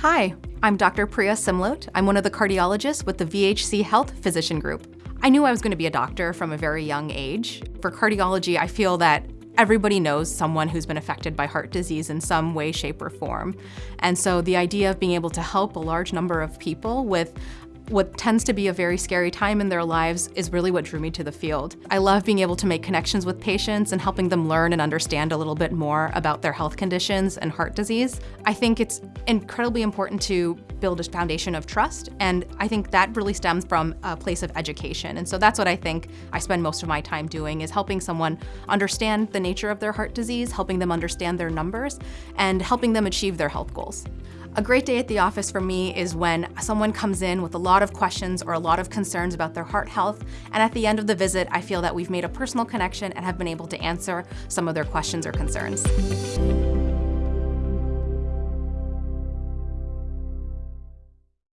Hi, I'm Dr. Priya Simlot. I'm one of the cardiologists with the VHC Health Physician Group. I knew I was going to be a doctor from a very young age. For cardiology, I feel that everybody knows someone who's been affected by heart disease in some way, shape, or form. And so the idea of being able to help a large number of people with what tends to be a very scary time in their lives is really what drew me to the field. I love being able to make connections with patients and helping them learn and understand a little bit more about their health conditions and heart disease. I think it's incredibly important to build a foundation of trust, and I think that really stems from a place of education. And so that's what I think I spend most of my time doing, is helping someone understand the nature of their heart disease, helping them understand their numbers, and helping them achieve their health goals. A great day at the office for me is when someone comes in with a lot of questions or a lot of concerns about their heart health, and at the end of the visit, I feel that we've made a personal connection and have been able to answer some of their questions or concerns.